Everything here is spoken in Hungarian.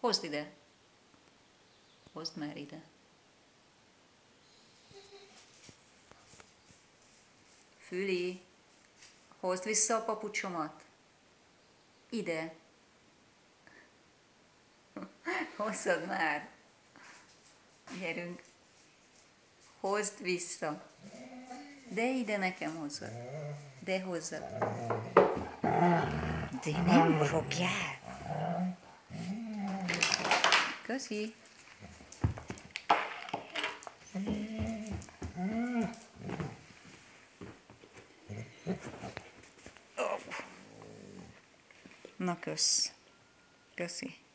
Hozd ide. Hozd már ide. Füli, hozd vissza a papucsomat. Ide. Hozzad már. Gyerünk. Hozd vissza. De ide nekem hozzad. De hozzad. De nem fogjál. Köszi. Na kösz. Köszi.